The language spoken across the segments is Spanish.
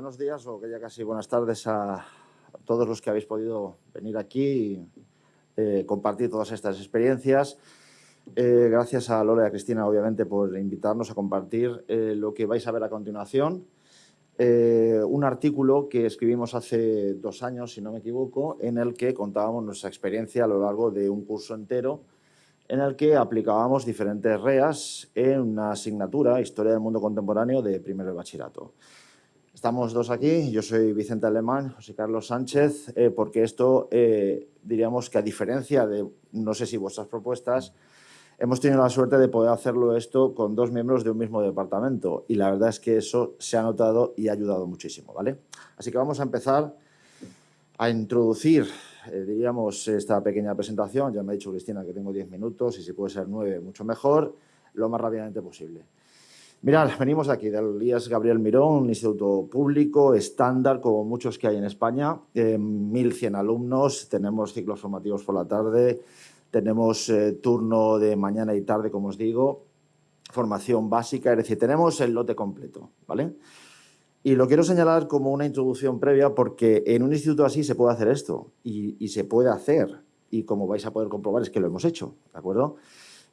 buenos días o que ya casi buenas tardes a todos los que habéis podido venir aquí y eh, compartir todas estas experiencias. Eh, gracias a Lola y a Cristina, obviamente, por invitarnos a compartir eh, lo que vais a ver a continuación. un artículo que escribimos hace dos años, si no me equivoco, en el que contábamos nuestra experiencia a lo largo de un curso entero en el que aplicábamos diferentes REAs en una asignatura, Historia del Mundo Contemporáneo, de primero de bachillerato. Estamos dos aquí, yo soy Vicente Alemán, José Carlos Sánchez, eh, porque esto, eh, diríamos que a diferencia de, no sé si vuestras propuestas, hemos tenido la suerte de poder hacerlo esto con dos miembros de un mismo departamento y la verdad es que eso se ha notado y ha ayudado muchísimo, ¿vale? Así que vamos a empezar a introducir eh, diríamos, esta pequeña presentación. Ya me ha dicho Cristina que tengo 10 minutos y si puede ser 9, mucho mejor, lo más rápidamente posible. Mirad, venimos aquí del IES Gabriel Mirón, un instituto público, estándar, como muchos que hay en España, 1.100 alumnos, tenemos ciclos formativos por la tarde, tenemos eh, turno de mañana y tarde, como os digo, formación básica, es decir, tenemos el lote completo, ¿vale? Y lo quiero señalar como una introducción previa porque en un instituto así se puede hacer esto y, se puede hacer y como vais a poder comprobar es que lo hemos hecho, ¿de acuerdo?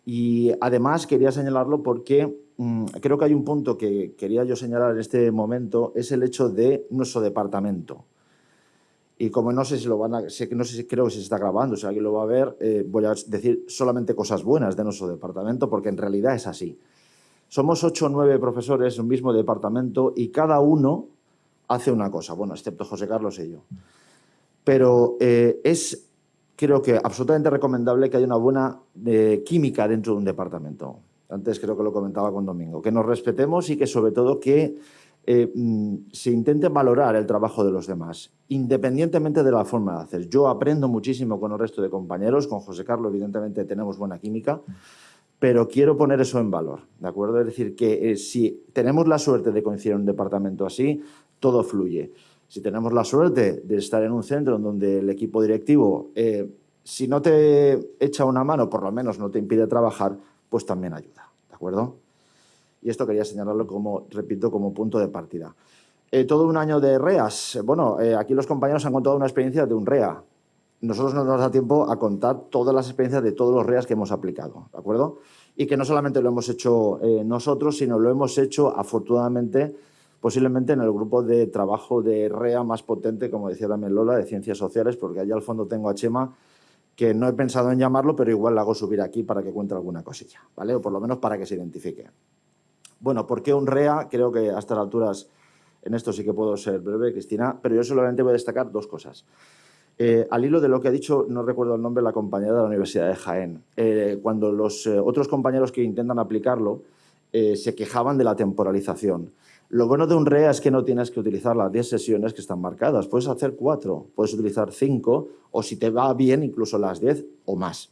Y además quería señalarlo porque mm, creo que hay un punto que quería yo señalar en este momento, es el hecho de nuestro departamento. Y como no sé si lo van a, sé, no sé si creo que se está grabando, si alguien lo va a ver, eh, voy a decir solamente cosas buenas de nuestro departamento porque en realidad es así. Somos ocho o nueve profesores en un mismo departamento y cada uno hace una cosa, bueno, excepto José Carlos y yo. Pero eh, es, creo que, absolutamente recomendable que haya una buena eh, química dentro de un departamento. Antes creo que lo comentaba con Domingo. Que nos respetemos y que, sobre todo, que eh, mm, se intente valorar el trabajo de los demás, independientemente de la forma de hacer. Yo aprendo muchísimo con el resto de compañeros, con José Carlos, evidentemente, tenemos buena química, pero quiero poner eso en valor, ¿de acuerdo? Es decir, que eh, si tenemos la suerte de coincidir en un departamento así, todo fluye. Si tenemos la suerte de estar en un centro en donde el equipo directivo, eh, si no te echa una mano, por lo menos no te impide trabajar, pues también ayuda, ¿de acuerdo? Y esto quería señalarlo como, repito, como punto de partida. Eh, todo un año de REAS. Bueno, aquí los compañeros han contado una experiencia de un REA, nosotros no nos da tiempo a contar todas las experiencias de todos los REAs que hemos aplicado, ¿de acuerdo? Y que no solamente lo hemos hecho eh, nosotros, sino lo hemos hecho, afortunadamente, posiblemente en el grupo de trabajo de REA más potente, como decía también Lola, de Ciencias Sociales, porque allá al fondo tengo a Chema, que no he pensado en llamarlo, pero igual la hago subir aquí para que cuente alguna cosilla, ¿vale? O por lo menos para que se identifique. Bueno, ¿por qué un REA? Creo que a estas alturas, en esto sí que puedo ser breve, Cristina, pero yo solamente voy a destacar dos cosas. Eh, al hilo de lo que ha dicho, no recuerdo el nombre, la compañera de la Universidad de Jaén, eh, cuando los eh, otros compañeros que intentan aplicarlo se quejaban de la temporalización. Lo bueno de un REA es que no tienes que utilizar las 10 sesiones que están marcadas. Puedes hacer 4, puedes utilizar 5 o si te va bien incluso las 10 o más.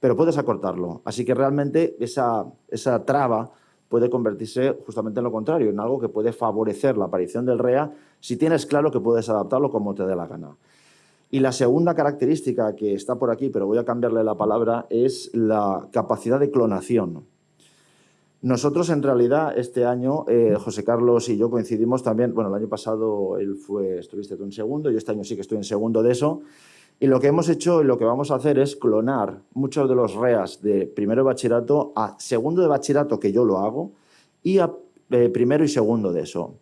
Pero puedes acortarlo. Así que realmente esa, esa traba puede convertirse justamente en lo contrario, en algo que puede favorecer la aparición del REA si tienes claro que puedes adaptarlo como te dé la gana. Y la segunda característica que está por aquí, pero voy a cambiarle la palabra, es la capacidad de clonación. Nosotros, en realidad, este año, eh, José Carlos y yo coincidimos también, bueno, el año pasado él fue, estuviste tú en segundo, yo este año sí que estoy en segundo de eso, y lo que hemos hecho y lo que vamos a hacer es clonar muchos de los REAs de primero de bachillerato a segundo de bachillerato, que yo lo hago, y a eh, primero y segundo de eso.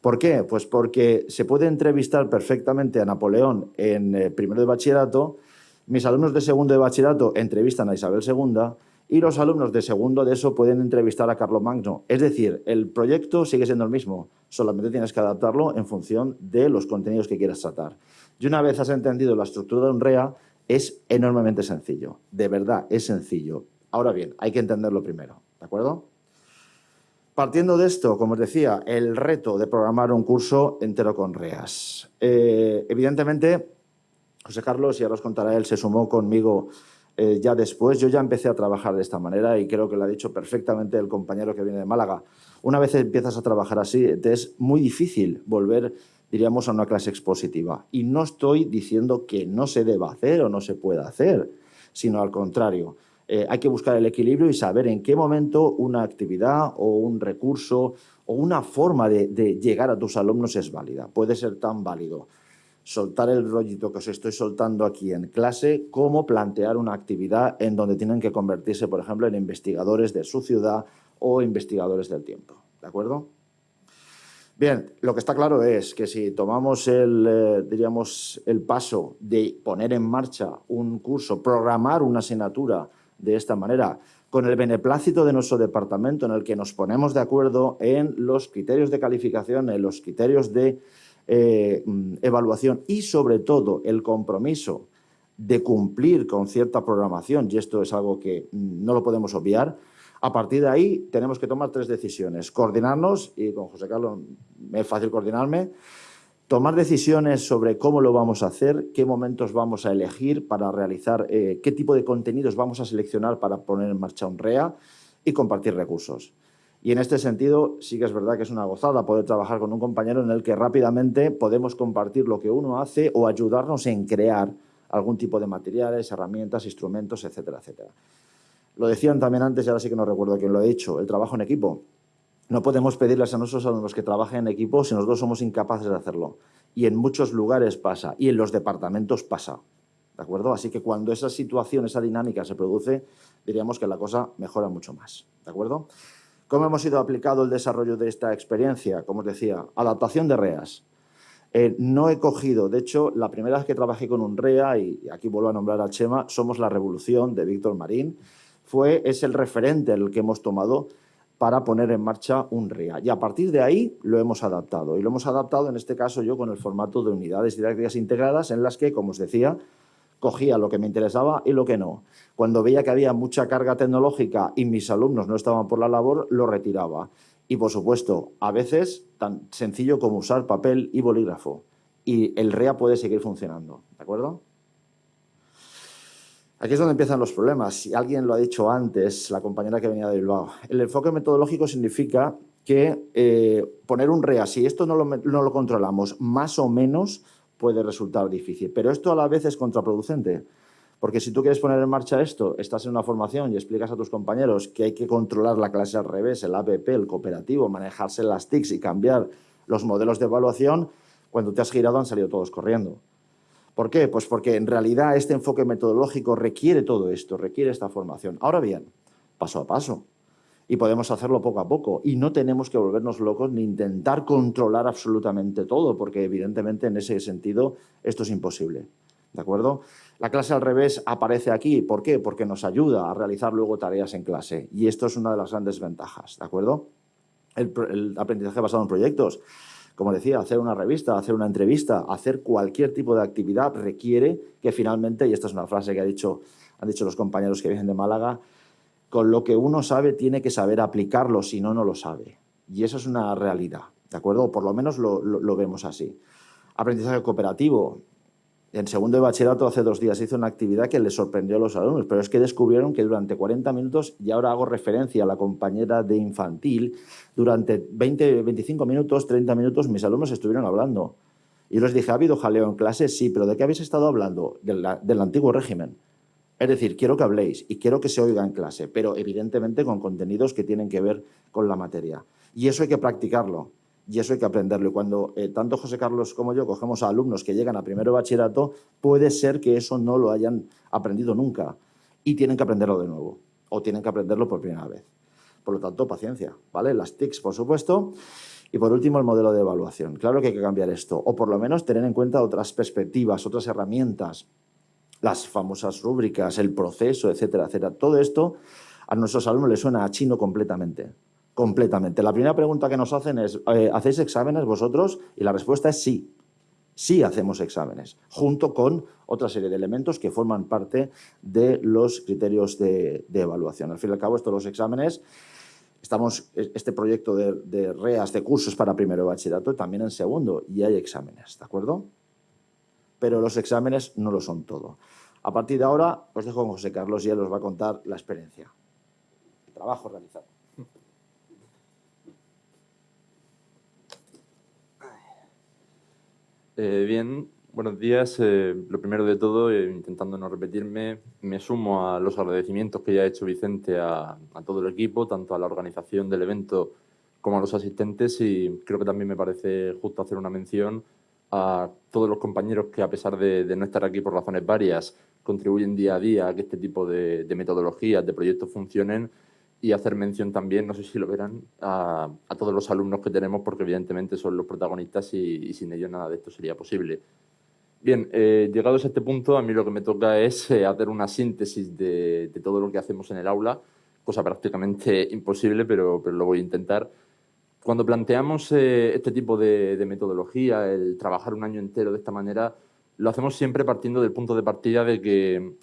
¿Por qué? Pues porque se puede entrevistar perfectamente a Napoleón en eh, primero de bachillerato, mis alumnos de segundo de bachillerato entrevistan a Isabel II y los alumnos de segundo de eso pueden entrevistar a Magno. Es decir, el proyecto sigue siendo el mismo, solamente tienes que adaptarlo en función de los contenidos que quieras tratar. Y una vez has entendido la estructura de un REA, es enormemente sencillo. De verdad, es sencillo. Ahora bien, hay que entenderlo primero, ¿de acuerdo? Partiendo de esto, como os decía, el reto de programar un curso entero con REAS. Eh, evidentemente, José Carlos, y ahora os contará él, se sumó conmigo eh, ya después. Yo ya empecé a trabajar de esta manera y creo que lo ha dicho perfectamente el compañero que viene de Málaga. Una vez empiezas a trabajar así, te es muy difícil volver, diríamos, a una clase expositiva. Y no estoy diciendo que no se deba hacer o no se pueda hacer, sino al contrario Eh, hay que buscar el equilibrio y saber en qué momento una actividad o un recurso o una forma de, de llegar a tus alumnos es válida. Puede ser tan válido soltar el rollito que os estoy soltando aquí en clase, como plantear una actividad en donde tienen que convertirse, por ejemplo, en investigadores de su ciudad o investigadores del tiempo. ¿De acuerdo? Bien, lo que está claro es que si tomamos el, eh, diríamos, el paso de poner en marcha un curso, programar una asignatura de esta manera, con el beneplácito de nuestro departamento en el que nos ponemos de acuerdo en los criterios de calificación, en los criterios de eh, mm, evaluación y, sobre todo, el compromiso de cumplir con cierta programación, y esto es algo que mm, no lo podemos obviar, a partir de ahí tenemos que tomar tres decisiones. Coordinarnos, y con José Carlos es fácil coordinarme, tomar decisiones sobre cómo lo vamos a hacer, qué momentos vamos a elegir para realizar, eh, qué tipo de contenidos vamos a seleccionar para poner en marcha un REA y compartir recursos. Y en este sentido sí que es verdad que es una gozada poder trabajar con un compañero en el que rápidamente podemos compartir lo que uno hace o ayudarnos en crear algún tipo de materiales, herramientas, instrumentos, etcétera, etcétera. Lo decían también antes y ahora sí que no recuerdo quién lo ha dicho, el trabajo en equipo. No podemos pedirles a nuestros alumnos que trabajen en equipo si nosotros somos incapaces de hacerlo. Y en muchos lugares pasa, y en los departamentos pasa. ¿De acuerdo? Así que cuando esa situación, esa dinámica se produce, diríamos que la cosa mejora mucho más. ¿De acuerdo? ¿Cómo hemos ido aplicado el desarrollo de esta experiencia? Como os decía, adaptación de REAs. Eh, no he cogido, de hecho, la primera vez que trabajé con un REA, y aquí vuelvo a nombrar al Chema, Somos la Revolución, de Víctor Marín, fue, es el referente el que hemos tomado para poner en marcha un REA. Y a partir de ahí lo hemos adaptado. Y lo hemos adaptado, en este caso, yo con el formato de unidades didácticas integradas, en las que, como os decía, cogía lo que me interesaba y lo que no. Cuando veía que había mucha carga tecnológica y mis alumnos no estaban por la labor, lo retiraba. Y, por supuesto, a veces tan sencillo como usar papel y bolígrafo. Y el REA puede seguir funcionando, ¿de acuerdo? Aquí es donde empiezan los problemas. Si alguien lo ha dicho antes, la compañera que venía de Bilbao. El enfoque metodológico significa que eh, poner un REA, si esto no lo, no lo controlamos más o menos, puede resultar difícil. Pero esto a la vez es contraproducente, porque si tú quieres poner en marcha esto, estás en una formación y explicas a tus compañeros que hay que controlar la clase al revés, el ABP, el cooperativo, manejarse las TICs y cambiar los modelos de evaluación, cuando te has girado han salido todos corriendo. ¿Por qué? Pues porque en realidad este enfoque metodológico requiere todo esto, requiere esta formación. Ahora bien, paso a paso y podemos hacerlo poco a poco. Y no tenemos que volvernos locos ni intentar controlar absolutamente todo, porque evidentemente en ese sentido esto es imposible. ¿De acuerdo? La clase al revés aparece aquí. ¿Por qué? Porque nos ayuda a realizar luego tareas en clase. Y esto es una de las grandes ventajas. ¿De acuerdo? El, el aprendizaje basado en proyectos. Como decía, hacer una revista, hacer una entrevista, hacer cualquier tipo de actividad requiere que finalmente, y esta es una frase que ha dicho, han dicho los compañeros que vienen de Málaga, con lo que uno sabe tiene que saber aplicarlo, si no, no lo sabe. Y eso es una realidad, ¿de acuerdo? Por lo menos lo, vemos así. Aprendizaje cooperativo. En segundo de bachillerato, hace dos días, hizo una actividad que les sorprendió a los alumnos, pero es que descubrieron que durante 40 minutos, y ahora hago referencia a la compañera de infantil, durante 20, 25 minutos, 30 minutos, mis alumnos estuvieron hablando. Y les dije, ¿ha habido jaleo en clase? Sí, pero ¿de qué habéis estado hablando? del antiguo régimen. Es decir, quiero que habléis y quiero que se oiga en clase, pero evidentemente con contenidos que tienen que ver con la materia. Y eso hay que practicarlo y eso hay que aprenderlo. Y cuando eh, tanto José Carlos como yo cogemos a alumnos que llegan a primero bachillerato, puede ser que eso no lo hayan aprendido nunca y tienen que aprenderlo de nuevo o tienen que aprenderlo por primera vez. Por lo tanto, paciencia, ¿vale? Las TICs, por supuesto. Y por último, el modelo de evaluación. Claro que hay que cambiar esto, o por lo menos tener en cuenta otras perspectivas, otras herramientas, las famosas rúbricas, el proceso, etcétera, etcétera. Todo esto a nuestros alumnos les suena a chino completamente. Completamente. La primera pregunta que nos hacen es, eh, ¿hacéis exámenes vosotros? Y la respuesta es sí. Sí hacemos exámenes, junto con otra serie de elementos que forman parte de los criterios de, evaluación. Al fin y al cabo, estos los exámenes, estamos, este proyecto de, de REAS, de cursos para primero bachillerato, también en segundo, y hay exámenes, ¿de acuerdo? Pero los exámenes no lo son todo. A partir de ahora, os dejo con José Carlos y él os va a contar la experiencia. Trabajo realizado. Eh, bien, Buenos días. Eh, lo primero de todo, eh, intentando no repetirme, me sumo a los agradecimientos que ya ha hecho Vicente a, todo el equipo, tanto a la organización del evento como a los asistentes y creo que también me parece justo hacer una mención a todos los compañeros que, a pesar de, no estar aquí por razones varias, contribuyen día a día a que este tipo de, metodologías, de proyectos funcionen y hacer mención también, no sé si lo verán, a, todos los alumnos que tenemos porque evidentemente son los protagonistas y sin ellos nada de esto sería posible. Bien, eh, llegados a este punto, a mí lo que me toca es eh, hacer una síntesis de, todo lo que hacemos en el aula, cosa prácticamente imposible, pero, pero lo voy a intentar. Cuando planteamos eh, este tipo de, metodología, el trabajar un año entero de esta manera, lo hacemos siempre partiendo del punto de partida de que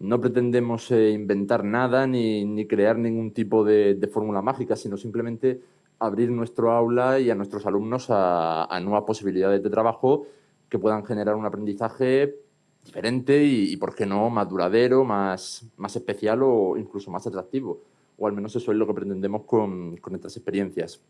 no pretendemos inventar nada ni, ni, crear ningún tipo de, fórmula mágica, sino simplemente abrir nuestro aula y a nuestros alumnos a, a nuevas posibilidades de trabajo que puedan generar un aprendizaje diferente y, ¿por qué no?, más duradero, más, más especial o incluso más atractivo. O al menos eso es lo que pretendemos con, con estas experiencias.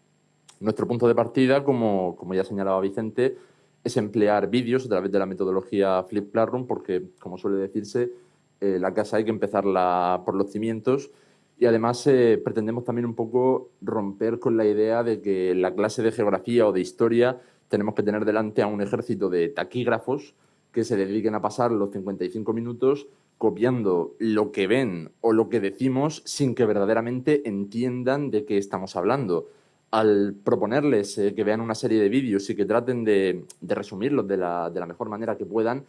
Nuestro punto de partida, como, ya señalaba Vicente, es emplear vídeos a través de la metodología Flip Classroom, porque, como suele decirse, eh, la casa hay que empezarla por los cimientos y además eh, pretendemos también un poco romper con la idea de que la clase de geografía o de historia tenemos que tener delante a un ejército de taquígrafos que se dediquen a pasar los 55 minutos copiando lo que ven o lo que decimos sin que verdaderamente entiendan de qué estamos hablando. Al proponerles eh, que vean una serie de vídeos y que traten de, resumirlos de la, mejor manera que puedan,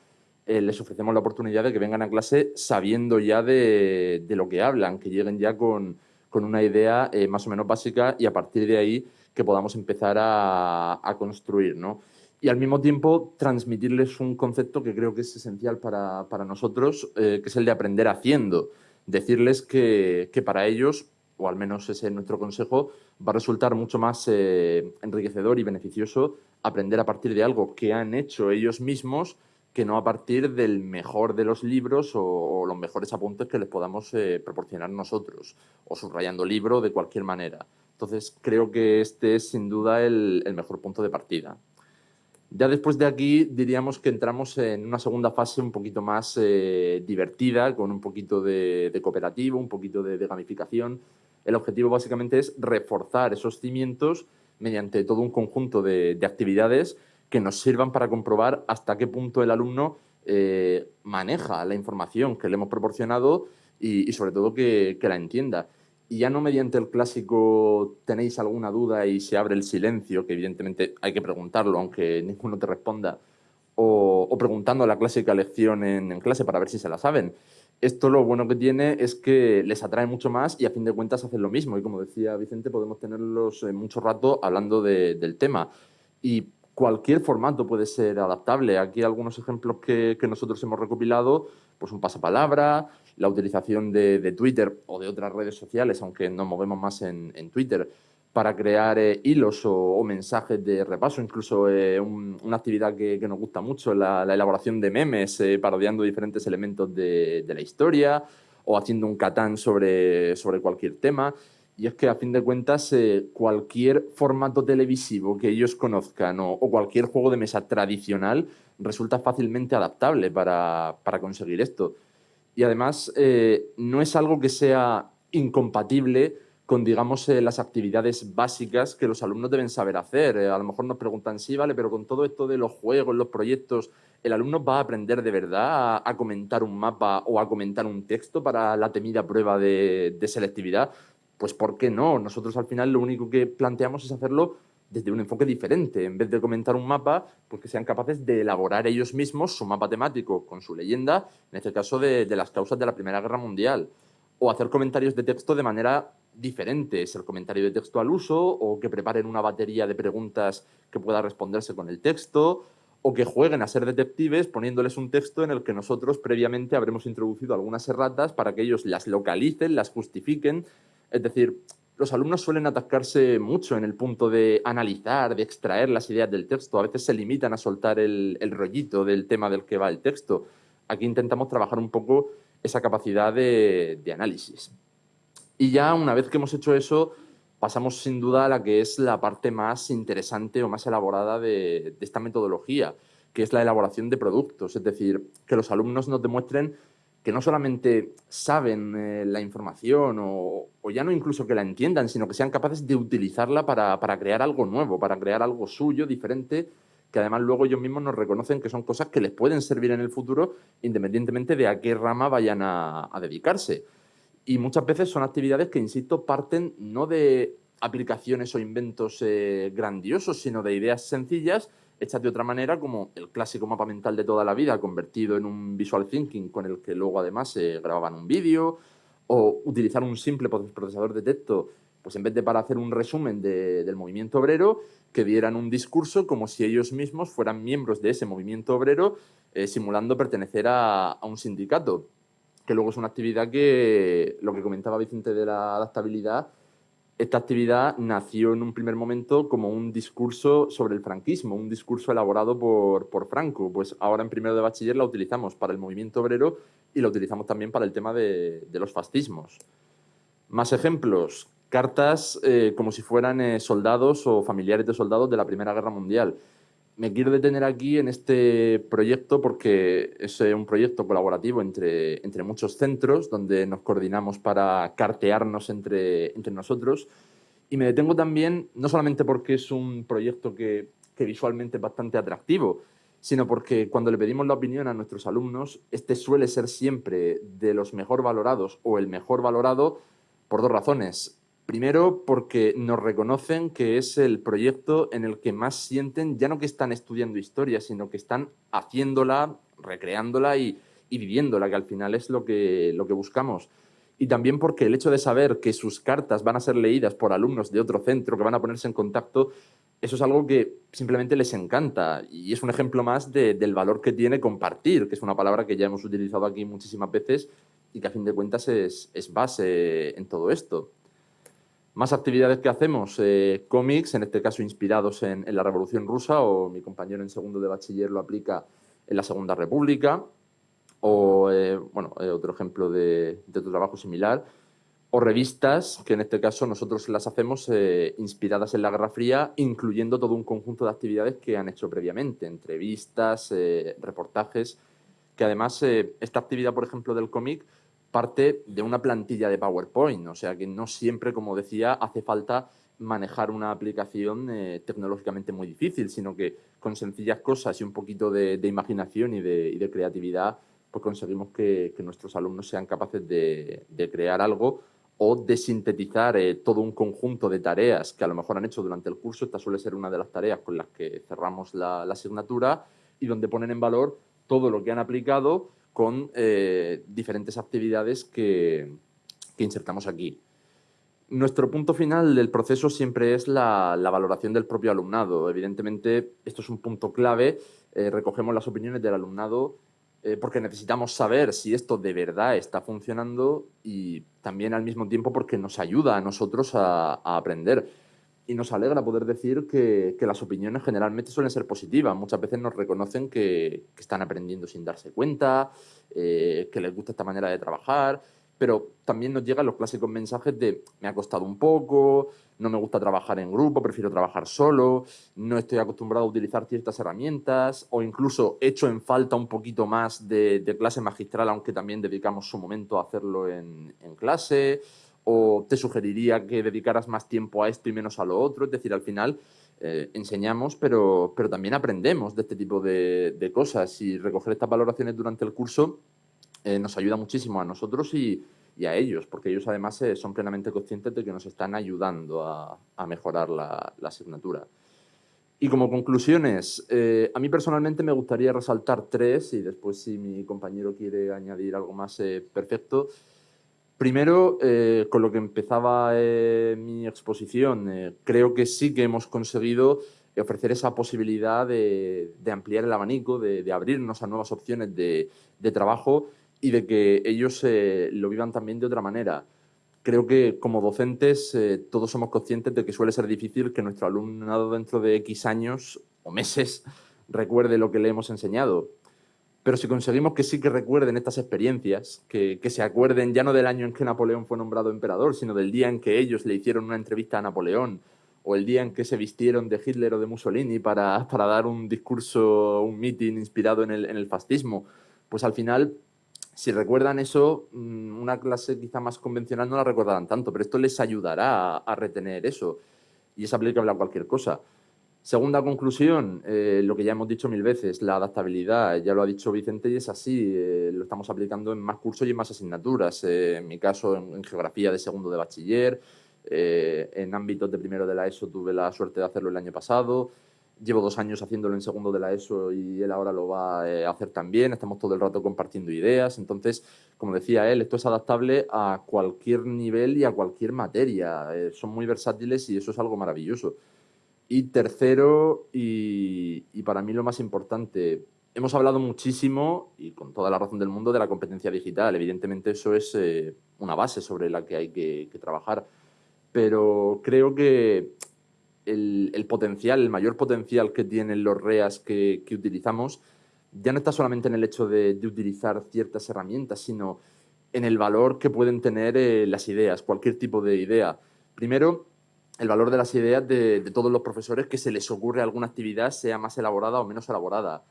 eh, les ofrecemos la oportunidad de que vengan a clase sabiendo ya de, lo que hablan, que lleguen ya con, una idea eh, más o menos básica y a partir de ahí que podamos empezar a, construir. ¿no? Y al mismo tiempo transmitirles un concepto que creo que es esencial para, nosotros, que es el de aprender haciendo. Decirles que, para ellos, o al menos ese es nuestro consejo, va a resultar mucho más eh, enriquecedor y beneficioso aprender a partir de algo que han hecho ellos mismos que no a partir del mejor de los libros o, los mejores apuntes que les podamos eh, proporcionar nosotros, o subrayando libro de cualquier manera. Entonces, creo que este es sin duda el, mejor punto de partida. Ya después de aquí diríamos que entramos en una segunda fase un poquito más eh, divertida, con un poquito de, cooperativo, un poquito de, gamificación. El objetivo básicamente es reforzar esos cimientos mediante todo un conjunto de, actividades que nos sirvan para comprobar hasta qué punto el alumno eh, maneja la información que le hemos proporcionado y, sobre todo que la entienda. Y ya no mediante el clásico tenéis alguna duda y se abre el silencio, que evidentemente hay que preguntarlo aunque ninguno te responda, o, preguntando la clásica lección en, clase para ver si se la saben. Esto lo bueno que tiene es que les atrae mucho más y a fin de cuentas hacen lo mismo. Y como decía Vicente, podemos tenerlos eh, mucho rato hablando del tema. Y cualquier formato puede ser adaptable. Aquí algunos ejemplos que, que nosotros hemos recopilado, pues un pasapalabra, la utilización de, Twitter o de otras redes sociales, aunque nos movemos más en, Twitter, para crear eh, hilos o, mensajes de repaso, incluso eh, una actividad que, nos gusta mucho, la, la elaboración de memes, eh, parodiando diferentes elementos de, la historia o haciendo un catán sobre, sobre cualquier tema. Y es que, a fin de cuentas, cualquier formato televisivo que ellos conozcan o, cualquier juego de mesa tradicional resulta fácilmente adaptable para, para conseguir esto y además eh, no es algo que sea incompatible con, digamos, eh, las actividades básicas que los alumnos deben saber hacer. Eh, a lo mejor nos preguntan, sí, vale, pero con todo esto de los juegos, los proyectos, ¿el alumno va a aprender de verdad a, comentar un mapa o a comentar un texto para la temida prueba de, de selectividad? Pues ¿por qué no? Nosotros al final lo único que planteamos es hacerlo desde un enfoque diferente. En vez de comentar un mapa, pues que sean capaces de elaborar ellos mismos su mapa temático con su leyenda, en este caso de, las causas de la Primera Guerra Mundial. O hacer comentarios de texto de manera diferente, el comentario de texto al uso, o que preparen una batería de preguntas que pueda responderse con el texto, o que jueguen a ser detectives poniéndoles un texto en el que nosotros previamente habremos introducido algunas erratas para que ellos las localicen, las justifiquen. Es decir, los alumnos suelen atascarse mucho en el punto de analizar, de extraer las ideas del texto. A veces se limitan a soltar el, rollito del tema del que va el texto. Aquí intentamos trabajar un poco esa capacidad de, análisis. Y ya una vez que hemos hecho eso, pasamos sin duda a la que es la parte más interesante o más elaborada de, esta metodología, que es la elaboración de productos, es decir, que los alumnos nos demuestren que no solamente saben eh, la información o, ya no incluso que la entiendan, sino que sean capaces de utilizarla para, para, crear algo nuevo, para crear algo suyo, diferente, que además luego ellos mismos nos reconocen que son cosas que les pueden servir en el futuro independientemente de a qué rama vayan a, a dedicarse. Y muchas veces son actividades que, insisto, parten no de aplicaciones o inventos eh, grandiosos, sino de ideas sencillas hechas de otra manera, como el clásico mapa mental de toda la vida convertido en un visual thinking con el que luego además se grababan un vídeo, o utilizar un simple procesador de texto, pues en vez de para hacer un resumen del movimiento obrero, que dieran un discurso como si ellos mismos fueran miembros de ese movimiento obrero, eh, simulando pertenecer a, a un sindicato, que luego es una actividad que, lo que comentaba Vicente de la adaptabilidad, esta actividad nació en un primer momento como un discurso sobre el franquismo, un discurso elaborado por, por, Franco. Pues ahora en primero de bachiller la utilizamos para el movimiento obrero y la utilizamos también para el tema de, de los fascismos. Más ejemplos, cartas eh, como si fueran eh, soldados o familiares de soldados de la Primera Guerra Mundial me quiero detener aquí en este proyecto porque es eh, un proyecto colaborativo entre, entre muchos centros donde nos coordinamos para cartearnos entre, entre nosotros. Y me detengo también, no solamente porque es un proyecto que, que visualmente es bastante atractivo, sino porque cuando le pedimos la opinión a nuestros alumnos, este suele ser siempre de los mejor valorados o el mejor valorado por dos razones. Primero, porque nos reconocen que es el proyecto en el que más sienten, ya no que están estudiando historia, sino que están haciéndola, recreándola y, viviéndola, que al final es lo que, lo que buscamos. Y también porque el hecho de saber que sus cartas van a ser leídas por alumnos de otro centro, que van a ponerse en contacto, eso es algo que simplemente les encanta. Y es un ejemplo más del valor que tiene compartir, que es una palabra que ya hemos utilizado aquí muchísimas veces y que a fin de cuentas es, es base en todo esto. Más actividades que hacemos, eh, cómics, en este caso inspirados en, la Revolución Rusa, o mi compañero en segundo de bachiller lo aplica en la Segunda República, o eh, bueno, eh, otro ejemplo de, de, otro trabajo similar, o revistas, que en este caso nosotros las hacemos inspiradas en la Guerra Fría, incluyendo todo un conjunto de actividades que han hecho previamente, entrevistas, reportajes, que además esta actividad, por ejemplo, del cómic, parte de una plantilla de PowerPoint, o sea que no siempre, como decía, hace falta manejar una aplicación eh, tecnológicamente muy difícil, sino que con sencillas cosas y un poquito de, imaginación y de, creatividad, pues conseguimos que, nuestros alumnos sean capaces de, crear algo o de sintetizar eh, todo un conjunto de tareas que a lo mejor han hecho durante el curso. Esta suele ser una de las tareas con las que cerramos la asignatura y donde ponen en valor todo lo que han aplicado con eh, diferentes actividades que, insertamos aquí. Nuestro punto final del proceso siempre es la, valoración del propio alumnado. Evidentemente, esto es un punto clave. Eh, recogemos las opiniones del alumnado eh, porque necesitamos saber si esto de verdad está funcionando y también al mismo tiempo porque nos ayuda a nosotros a aprender y nos alegra poder decir que, las opiniones generalmente suelen ser positivas. Muchas veces nos reconocen que, están aprendiendo sin darse cuenta, eh, que les gusta esta manera de trabajar, pero también nos llegan los clásicos mensajes de me ha costado un poco, no me gusta trabajar en grupo, prefiero trabajar solo, no estoy acostumbrado a utilizar ciertas herramientas o incluso echo en falta un poquito más de, clase magistral, aunque también dedicamos su momento a hacerlo en, en clase o te sugeriría que dedicaras más tiempo a esto y menos a lo otro. Es decir, al final eh, enseñamos, pero, pero también aprendemos de este tipo de, cosas y recoger estas valoraciones durante el curso eh, nos ayuda muchísimo a nosotros y, a ellos, porque ellos además eh, son plenamente conscientes de que nos están ayudando a, mejorar la, asignatura. Y como conclusiones, a mí personalmente me gustaría resaltar tres y después si mi compañero quiere añadir algo más, perfecto. Primero, eh, con lo que empezaba eh, mi exposición, eh, creo que sí que hemos conseguido ofrecer esa posibilidad de, ampliar el abanico, de, abrirnos a nuevas opciones de, trabajo y de que ellos lo vivan también de otra manera. Creo que como docentes todos somos conscientes de que suele ser difícil que nuestro alumnado dentro de X años o meses recuerde lo que le hemos enseñado. Pero si conseguimos que sí que recuerden estas experiencias, que, se acuerden ya no del año en que Napoleón fue nombrado emperador, sino del día en que ellos le hicieron una entrevista a Napoleón, o el día en que se vistieron de Hitler o de Mussolini para, para dar un discurso, un meeting inspirado en el, en el fascismo, pues al final si recuerdan eso, mm, una clase quizá más convencional no la recordarán tanto, pero esto les ayudará a, retener eso y es aplicable a cualquier cosa. Segunda conclusión, eh, lo que ya hemos dicho mil veces, la adaptabilidad, ya lo ha dicho Vicente y es así, eh, lo estamos aplicando en más cursos y en más asignaturas, eh, en mi caso en, geografía de segundo de bachiller, en ámbitos de primero de la ESO tuve la suerte de hacerlo el año pasado, llevo dos años haciéndolo en segundo de la ESO y él ahora lo va a hacer también, estamos todo el rato compartiendo ideas, entonces, como decía él, esto es adaptable a cualquier nivel y a cualquier materia, son muy versátiles y eso es algo maravilloso. Y tercero, y, para mí lo más importante, hemos hablado muchísimo, y con toda la razón del mundo, de la competencia digital. Evidentemente eso es eh, una base sobre la que hay que, trabajar. Pero creo que el, potencial, el mayor potencial que tienen los REAS que, utilizamos, ya no está solamente en el hecho de, utilizar ciertas herramientas, sino en el valor que pueden tener eh, las ideas, cualquier tipo de idea. Primero, el valor de las ideas de, todos los profesores que se les ocurre alguna actividad, sea más elaborada o menos elaborada.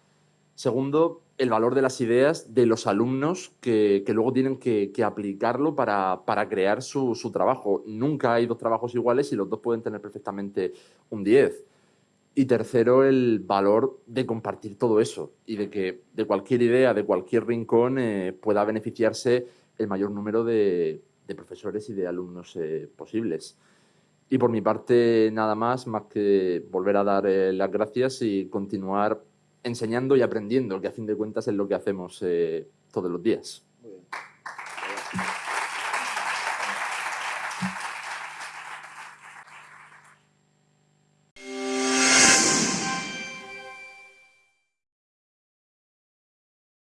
Segundo, el valor de las ideas de los alumnos que, luego tienen que, aplicarlo para, crear su, trabajo. Nunca hay dos trabajos iguales y los dos pueden tener perfectamente un 10. Y tercero, el valor de compartir todo eso y de que de cualquier idea, de cualquier rincón, eh, pueda beneficiarse el mayor número de, profesores y de alumnos eh, posibles. Y por mi parte, nada más, más que volver a dar eh, las gracias y continuar enseñando y aprendiendo, que a fin de cuentas es lo que hacemos eh, todos los días.